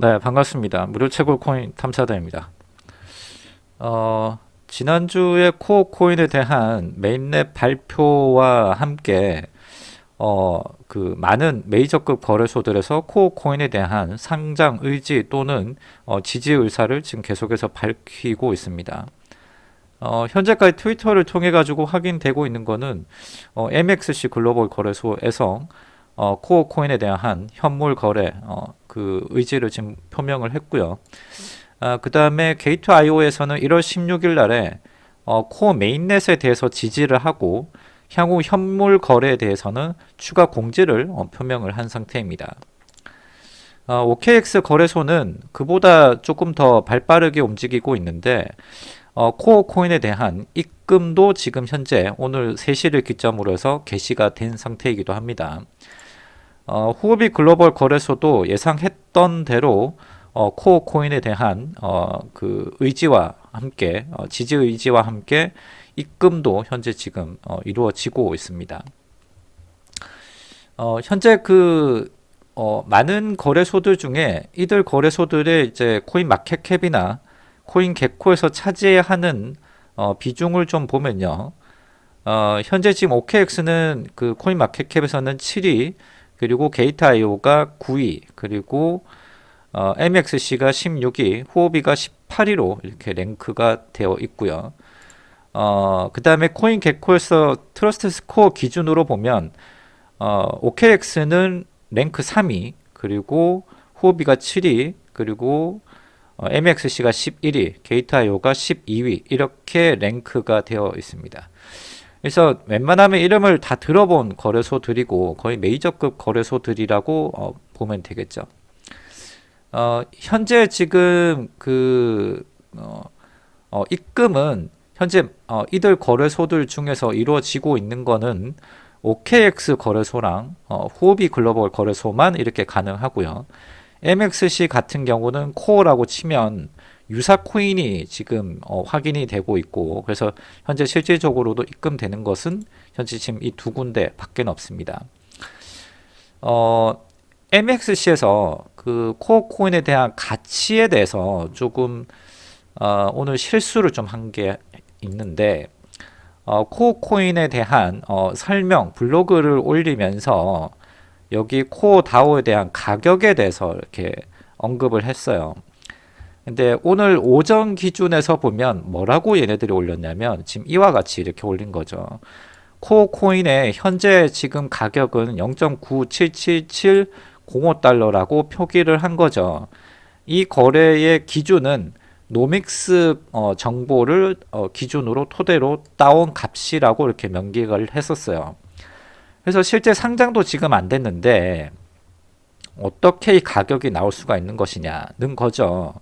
네, 반갑습니다. 무료 채굴 코인 탐사대입니다. 어, 지난주에 코어 코인에 대한 mainnet 발표와 함께 어, 그 많은 메이저급 거래소들에서 코어 코인에 대한 상장 의지 또는 어, 지지 의사를 지금 계속해서 밝히고 있습니다. 어, 현재까지 트위터를 통해 가지고 확인되고 있는 거는 어, MXC 글로벌 거래소에서 어, 코어 코인에 대한 현물 거래 어, 그 의지를 지금 표명을 했고요. 아, 그 다음에 Gate.io에서는 1월 16일 날에 어, 코어 mainnet에 대해서 지지를 하고 향후 현물 거래에 대해서는 추가 공지를 어, 표명을 한 상태입니다. 어, OKX 거래소는 그보다 조금 더 발빠르게 움직이고 있는데 어, 코어 코인에 대한 입금도 지금 현재 오늘 3시를 기점으로 해서 개시가 된 상태이기도 합니다. 어, 후오비 글로벌 거래소도 예상했던 대로 어, 코어 코인에 대한 어, 그 의지와 함께 어, 지지 의지와 함께 입금도 현재 지금 어, 이루어지고 있습니다. 어, 현재 그 어, 많은 거래소들 중에 이들 거래소들의 이제 코인 마켓캡이나 코인 개코에서 차지하는 어, 비중을 좀 보면요. 어, 현재 지금 OKX는 그 CoinMarketCap에서는 7위, 그리고 Gate.io가 9위, 그리고 어, MXC가 16위, 후오비가 18위로 이렇게 랭크가 되어 있고요. 어, 그 다음에 CoinGecko에서 trust score 기준으로 보면 어, OKX는 랭크 3위, 그리고 후오비가 7위, 그리고 어, MXC가 11위, Gate.io가 12위 이렇게 랭크가 되어 있습니다. 그래서 웬만하면 이름을 다 들어본 거래소들이고 거의 메이저급 거래소들이라고 어, 보면 되겠죠. 어, 현재 지금 그 어, 어, 입금은 현재 어, 이들 거래소들 중에서 이루어지고 있는 거는 OKX 거래소랑 어, 후오비 글로벌 거래소만 이렇게 가능하고요. MXC 같은 경우는 코어라고 치면 유사 코인이 지금 어, 확인이 되고 있고 그래서 현재 실질적으로도 입금되는 것은 현재 지금 이 두 군데 밖에 없습니다. 어, MXC에서 그 코어 코인에 대한 가치에 대해서 조금 어, 오늘 실수를 좀 한 게 있는데 어, 코어 코인에 대한 어, 설명 블로그를 올리면서 여기 코어 다오에 대한 가격에 대해서 이렇게 언급을 했어요. 근데 오늘 오전 기준에서 보면 뭐라고 얘네들이 올렸냐면 지금 이와 같이 이렇게 올린 거죠. 코어 코인의 현재 지금 가격은 0.97770달러라고 표기를 한 거죠. 이 거래의 기준은 노믹스 어, 정보를 어, 기준으로 토대로 따온 값이라고 이렇게 명기를 했었어요. 그래서 실제 상장도 지금 안 됐는데 어떻게 이 가격이 나올 수가 있는 것이냐는 거죠.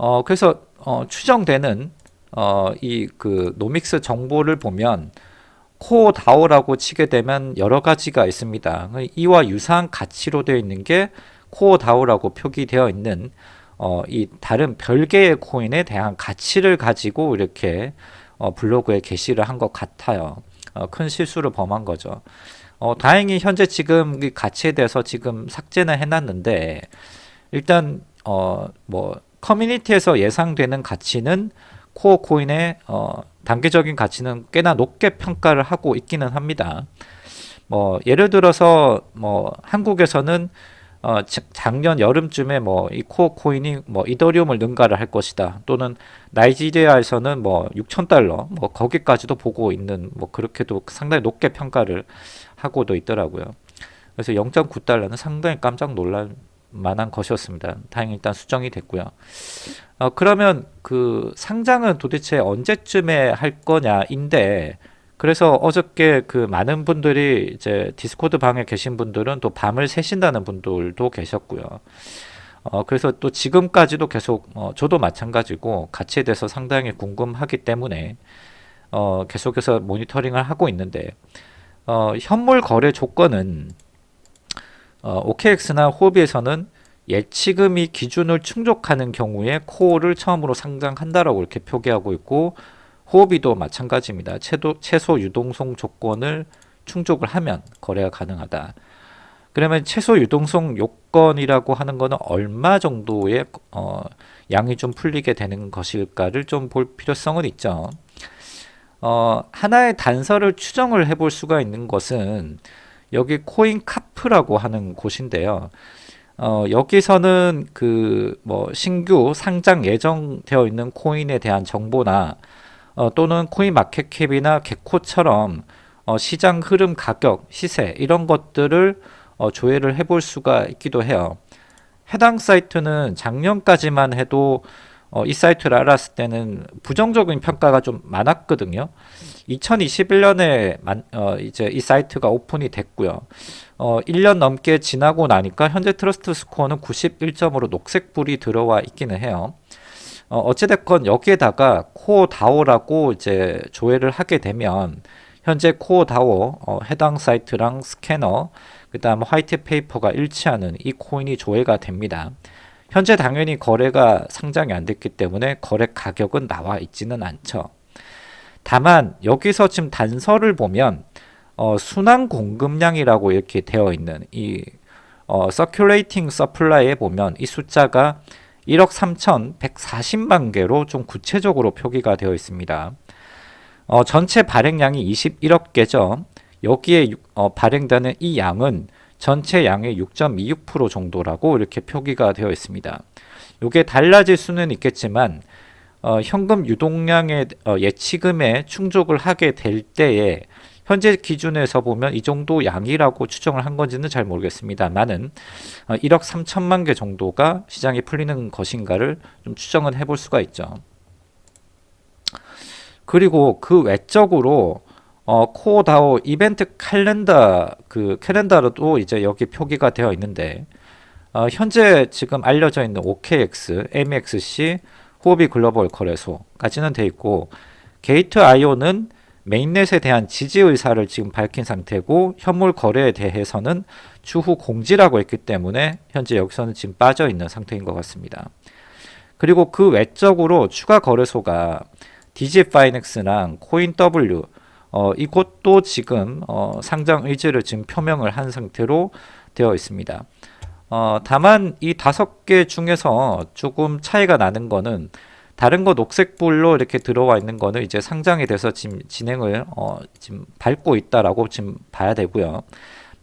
어, 그래서 어, 추정되는 어, 이 그 Nomics 정보를 보면 Core DAO라고 치게 되면 여러 가지가 있습니다. 이와 유사한 가치로 되어 있는 게 Core DAO라고 표기되어 있는 어, 이 다른 별개의 코인에 대한 가치를 가지고 이렇게 어, 블로그에 게시를 한 것 같아요. 어, 큰 실수를 범한 거죠. 어, 다행히 현재 지금 이 가치에 대해서 지금 삭제는 해놨는데 일단 어, 뭐 커뮤니티에서 예상되는 가치는 코어 코인의 어, 단계적인 가치는 꽤나 높게 평가를 하고 있기는 합니다. 뭐 예를 들어서 뭐 한국에서는 어, 작년 여름쯤에 뭐 이 코어 코인이 뭐 이더리움을 능가를 할 것이다. 또는 나이지리아에서는 뭐 6천 달러 뭐 거기까지도 보고 있는 뭐 그렇게도 상당히 높게 평가를 하고도 있더라고요. 그래서 0.9달러는 상당히 깜짝 놀랄 만한 것이었습니다. 다행히 일단 수정이 됐고요. 어, 그러면 그 상장은 도대체 언제쯤에 할 거냐인데 그래서 어저께 그 많은 분들이 이제 Discord 방에 계신 분들은 또 밤을 새신다는 분들도 계셨고요. 어, 그래서 또 지금까지도 계속 어, 저도 마찬가지고 가치에 대해서 상당히 궁금하기 때문에 어, 계속해서 모니터링을 하고 있는데 어, 현물 거래 조건은 어, OKX나 호비에서는 예치금이 기준을 충족하는 경우에 코어를 처음으로 상장한다라고 이렇게 표기하고 있고 호흡이도 마찬가지입니다. 최도, 최소 유동성 조건을 충족을 하면 거래가 가능하다. 그러면 최소 유동성 요건이라고 하는 거는 얼마 정도의 어, 양이 좀 풀리게 되는 것일까를 좀 볼 필요성은 있죠. 어, 하나의 단서를 추정을 해볼 수가 있는 것은 여기 코인 카프라고 하는 곳인데요. 어, 여기서는 그 뭐 신규 상장 예정되어 있는 코인에 대한 정보나 어, 또는 코인 마켓캡이나 개코처럼 어, 시장 흐름 가격, 시세 이런 것들을 어, 조회를 해볼 수가 있기도 해요. 해당 사이트는 작년까지만 해도 어, 이 사이트를 알았을 때는 부정적인 평가가 좀 많았거든요. 2021년에 만, 어, 이제 이 사이트가 오픈이 됐고요. 어, 1년 넘게 지나고 나니까 현재 trust score는 91점으로 녹색불이 들어와 있기는 해요. 어, 어찌됐건 여기에다가 Core DAO라고 이제 조회를 하게 되면 현재 Core DAO 어, 해당 사이트랑 스캐너 그 다음 white paper가 일치하는 이 코인이 조회가 됩니다. 현재 당연히 거래가 상장이 안 됐기 때문에 거래 가격은 나와 있지는 않죠. 다만 여기서 지금 단서를 보면 어, 순환 공급량이라고 이렇게 되어 있는 이 어, circulating supply에 보면 이 숫자가 1억 3,140만 개로 좀 구체적으로 표기가 되어 있습니다. 어, 전체 발행량이 21억 개죠. 여기에 어, 발행되는 이 양은 전체 양의 6.26% 정도라고 이렇게 표기가 되어 있습니다. 이게 달라질 수는 있겠지만 어, 현금 유동량의 어, 예치금에 충족을 하게 될 때에 현재 기준에서 보면 이 정도 양이라고 추정을 한 건지는 잘 모르겠습니다만은 어, 1억 3천만 개 정도가 시장에 풀리는 것인가를 좀 추정은 해볼 수가 있죠. 그리고 그 외적으로 어, Core DAO 이벤트 캘린더 그 캘린더도 이제 여기 표기가 되어 있는데 어, 현재 지금 알려져 있는 OKX, MXC, Huobi Global 거래소까지는 돼 있고 Gate IO는 mainnet에 대한 지지 의사를 지금 밝힌 상태고 현물 거래에 대해서는 추후 공지라고 했기 때문에 현재 여기서는 지금 빠져 있는 상태인 것 같습니다. 그리고 그 외적으로 추가 거래소가 디지파이넥스랑 코인W 어, 이곳도 지금 어, 상장 의지를 지금 표명을 한 상태로 되어 있습니다. 어, 다만 이 다섯 개 중에서 조금 차이가 나는 거는 다른 거 녹색불로 이렇게 들어와 있는 거는 이제 상장이 돼서 지금 진행을 어, 지금 밟고 있다라고 지금 봐야 되고요.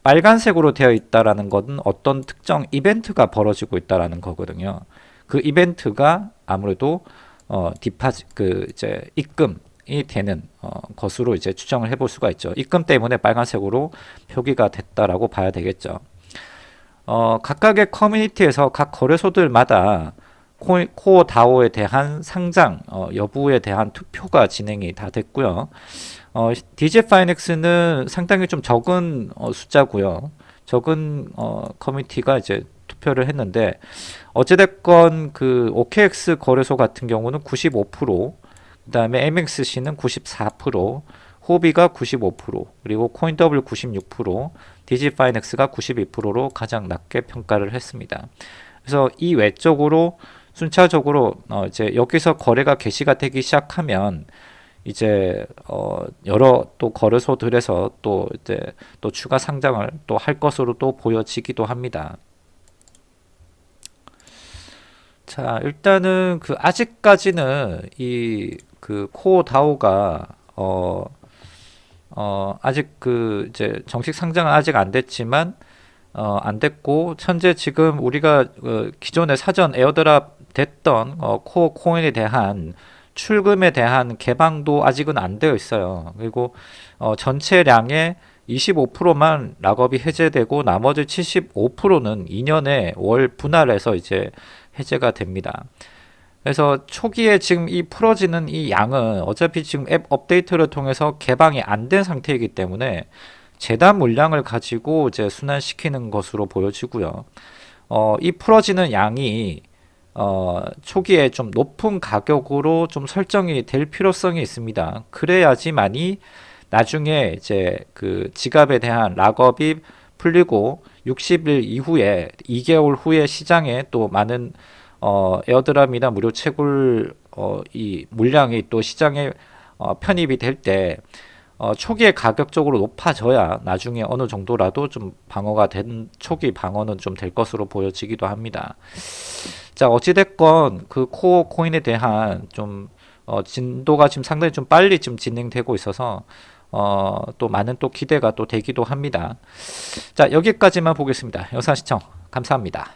빨간색으로 되어 있다라는 것은 어떤 특정 이벤트가 벌어지고 있다라는 거거든요. 그 이벤트가 아무래도 어, 디파지 그 이제 입금 이 되는 어, 것으로 이제 추정을 해볼 수가 있죠. 입금 때문에 빨간색으로 표기가 됐다라고 봐야 되겠죠. 어, 각각의 커뮤니티에서 각 거래소들마다 코, 코어 다오에 대한 상장 어, 여부에 대한 투표가 진행이 다 됐고요. 어, DJ 파이넥스는 상당히 좀 적은 어, 숫자고요. 적은 어, 커뮤니티가 이제 투표를 했는데 어찌됐건 그 OKX 거래소 같은 경우는 95% 그 다음에 MXC는 94%, Huobi가 95%, 그리고 CoinW 96%, DigiFinex가 92%로 가장 낮게 평가를 했습니다. 그래서 이 외적으로 순차적으로 어 이제 여기서 거래가 개시가 되기 시작하면 이제 어 여러 또 거래소들에서 또 이제 또 추가 상장을 또 할 것으로 또 보여지기도 합니다. 자 일단은 그 아직까지는 이 그 Core DAO가 어, 어, 아직 그 이제 정식 상장은 아직 안 됐지만 어, 안 됐고 현재 지금 우리가 어, 기존에 사전 airdrop 됐던 어, Core 코인에 대한 출금에 대한 개방도 아직은 안 되어 있어요. 그리고 어, 전체량의 25%만 락업이 해제되고 나머지 75%는 2년에 월 분할해서 이제 해제가 됩니다. 그래서 초기에 지금 이 풀어지는 이 양은 어차피 지금 앱 업데이트를 통해서 개방이 안 된 상태이기 때문에 재단 물량을 가지고 이제 순환시키는 것으로 보여지고요. 어, 이 풀어지는 양이 어, 초기에 좀 높은 가격으로 좀 설정이 될 필요성이 있습니다. 그래야지만이 나중에 이제 그 지갑에 대한 lockup이 풀리고 60일 이후에 2개월 후에 시장에 또 많은 어, airdrop이나 무료 채굴 어, 이 물량이 또 시장에 어, 편입이 될때 어, 초기에 가격적으로 높아져야 나중에 어느 정도라도 좀 방어가 된 초기 방어는 좀 될 것으로 보여지기도 합니다. 자 어찌됐건 그 Core 코인에 대한 좀 어, 진도가 지금 상당히 좀 빨리 지금 진행되고 있어서 어, 또 많은 또 기대가 또 되기도 합니다. 자 여기까지만 보겠습니다. 영상 시청 감사합니다.